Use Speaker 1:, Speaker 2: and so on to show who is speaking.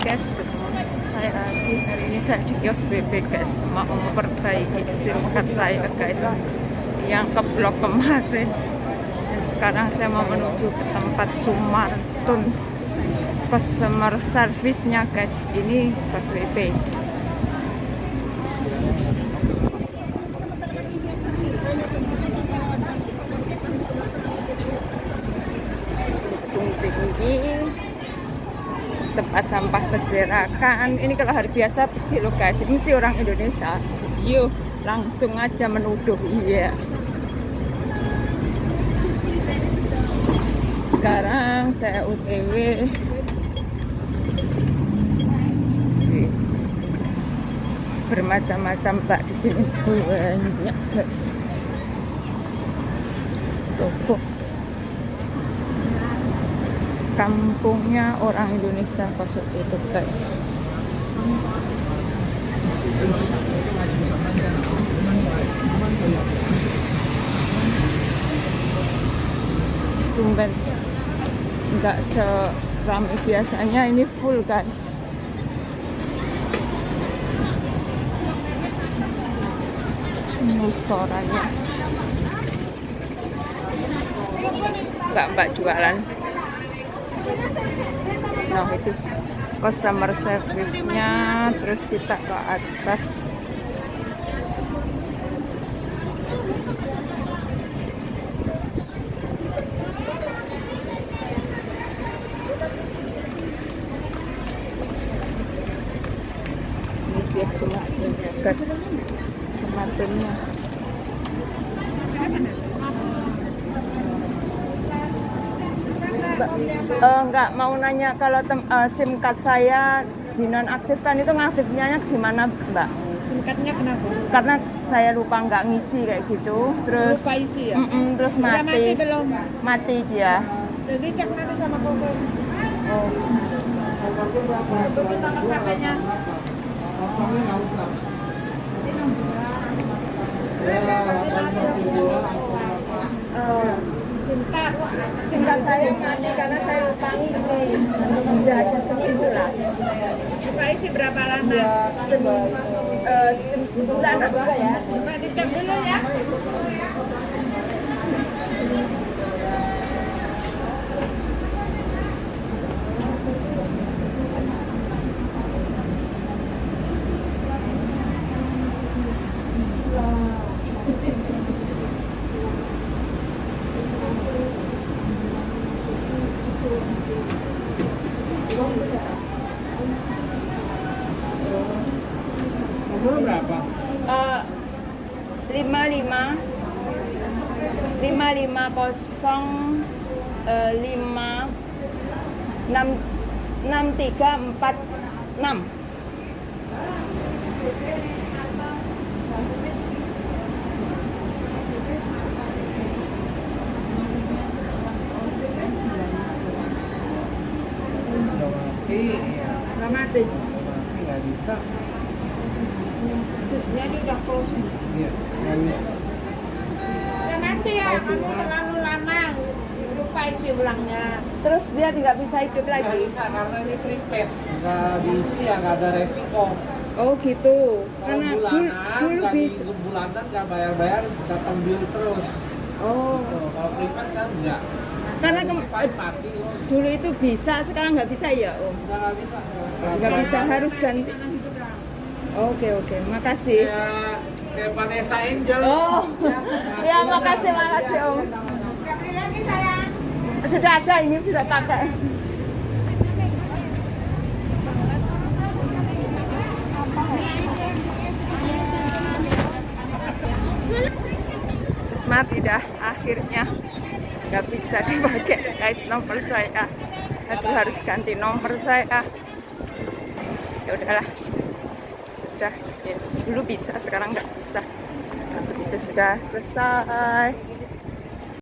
Speaker 1: guys, saya lagi hari ini saya di kios WP guys. Mau memperbaiki SIM card saya guys. Yang keblok kemarin. Dan sekarang saya mau menuju ke tempat Sumartun. Customer service-nya guys. Ini pas WP tempat sampah berserakan. Ini kalau hari biasa bersih loh guys. Mesti orang Indonesia. Yuk langsung aja menuduh iya. Sekarang saya UTW bermacam-macam pak di sini. Banyak guys. Toko kampungnya orang Indonesia kosong itu guys. Sumber nggak seramai biasanya ini full guys. Restorannya. Mbak-mbak jualan nah itu customer service-nya. Terus kita ke atas. Ini dia semakinnya guys uh, nggak mau nanya kalau tem, uh, SIM card saya dinonaktifkan itu ngaktifnya gimana Mbak?
Speaker 2: SIM cardnya kenapa?
Speaker 1: Karena saya lupa nggak ngisi kayak gitu, terus
Speaker 2: Lupa isi ya?
Speaker 1: mm -mm, terus
Speaker 2: Udah
Speaker 1: mati,
Speaker 2: mati belum?
Speaker 1: mati dia.
Speaker 2: Jadi cek nanti sama Google.
Speaker 1: Oh.
Speaker 2: Begitu nomor HP-nya.
Speaker 1: Uh, SIM card, SIM card saya mati karena saya lupa ngisi. Udah ada seminggu lah.
Speaker 2: Lupa isi berapa lama?
Speaker 1: Ya, uh, sebulan apa ya?
Speaker 2: Dulu ya.
Speaker 3: Umur berapa?
Speaker 1: Eh, lima lima lima lima kosong eh, lima enam enam tiga empat enam
Speaker 3: ya.
Speaker 2: Mati
Speaker 3: nggak bisa.
Speaker 2: Jadi udah close.
Speaker 3: Iya, bisa.
Speaker 2: Udah mati ya, kamu terlalu lama. Ulangnya.
Speaker 1: terus dia tidak bisa hidup
Speaker 3: Nggak
Speaker 1: lagi
Speaker 3: bisa karena ini prepaid. Nggak diisi ya nggak ada resiko.
Speaker 1: oh gitu
Speaker 3: Kalau
Speaker 1: karena dulu,
Speaker 3: bulanan,
Speaker 1: dulu
Speaker 3: nggak
Speaker 1: bisa
Speaker 3: bulanan nggak bayar-bayar, datang bill terus.
Speaker 1: oh
Speaker 3: Tuh, kalau prepaid kan nggak.
Speaker 1: Karena
Speaker 3: Cepat mati loh.
Speaker 1: dulu itu bisa sekarang nggak bisa ya om
Speaker 3: nggak bisa.
Speaker 1: nggak bisa harus ganti oke oke. Makasih.
Speaker 3: Kayak kayak Vanessa Angel.
Speaker 1: oh. Ya
Speaker 3: kan
Speaker 1: makasih makasih om.
Speaker 2: Lagi sayang.
Speaker 1: sudah ada ini sudah pakai. Terus mati dah akhirnya nggak bisa dipakai. Guys nomor saya. Aku harus ganti nomor saya. Ya udahlah sudah ya, dulu bisa sekarang nggak bisa. Untuk itu sudah selesai